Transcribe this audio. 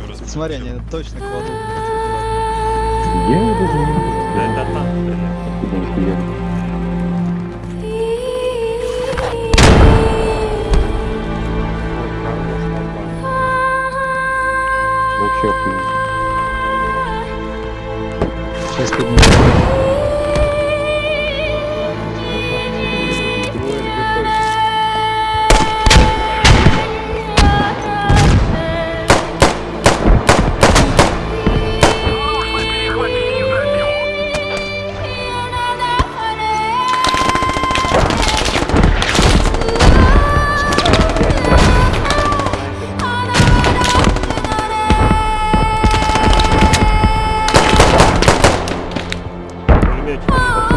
еще раз. Смотри, они точно к воду. Я даже не вижу. Да, да, там. Вообще. Сейчас поднимем. Oh.